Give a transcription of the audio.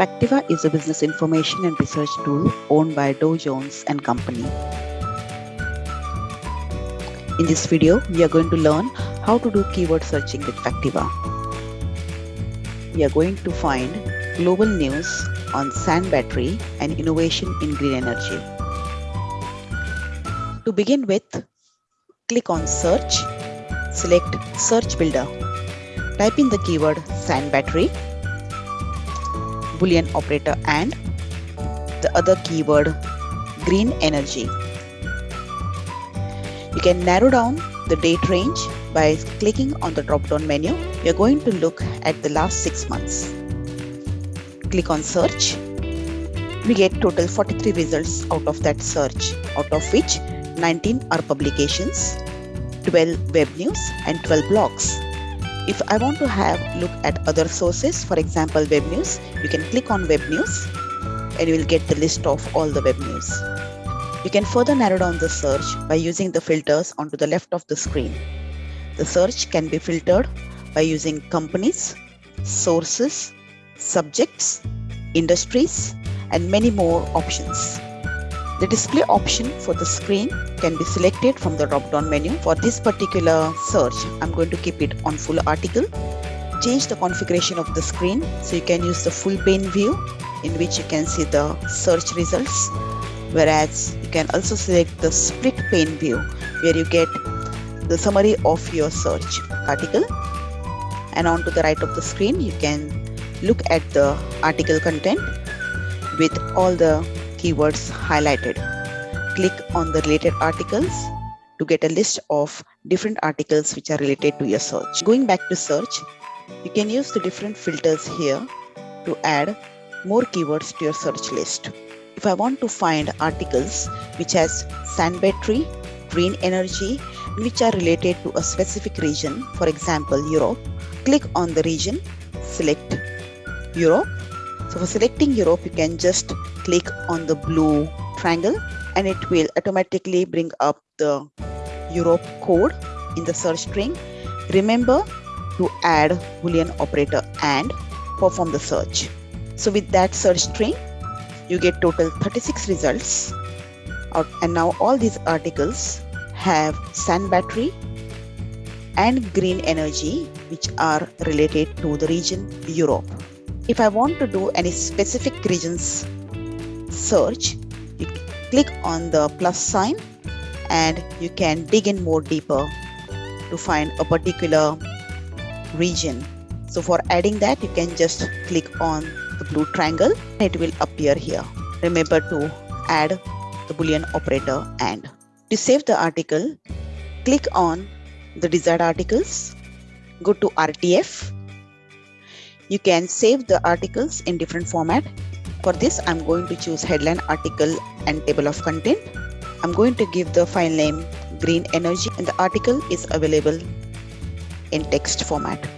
Factiva is a business information and research tool owned by Dow Jones and Company. In this video, we are going to learn how to do keyword searching with Factiva. We are going to find global news on sand battery and innovation in green energy. To begin with, click on search, select search builder. Type in the keyword sand battery, boolean operator and the other keyword green energy. You can narrow down the date range by clicking on the drop down menu. We are going to look at the last six months. Click on search. We get total 43 results out of that search, out of which 19 are publications, 12 web news and 12 blogs. If I want to have look at other sources, for example web news, you can click on web news and you will get the list of all the web news. You can further narrow down the search by using the filters onto the left of the screen. The search can be filtered by using companies, sources, subjects, industries, and many more options. The display option for the screen can be selected from the drop-down menu. For this particular search, I'm going to keep it on full article. Change the configuration of the screen so you can use the full pane view in which you can see the search results whereas you can also select the split pane view where you get the summary of your search article and on to the right of the screen you can look at the article content with all the keywords highlighted click on the related articles to get a list of different articles which are related to your search going back to search you can use the different filters here to add more keywords to your search list if I want to find articles which has sand battery, green energy, which are related to a specific region, for example, Europe, click on the region, select Europe. So for selecting Europe, you can just click on the blue triangle and it will automatically bring up the Europe code in the search string. Remember to add boolean operator and perform the search. So with that search string, you get total 36 results and now all these articles have sand battery and green energy which are related to the region Europe. If I want to do any specific regions search, you click on the plus sign and you can dig in more deeper to find a particular region. So for adding that, you can just click on the blue triangle it will appear here remember to add the boolean operator and to save the article click on the desired articles go to rtf you can save the articles in different format. For this i'm going to choose headline article and table of content. I'm going to give the file name green energy and the article is available in text format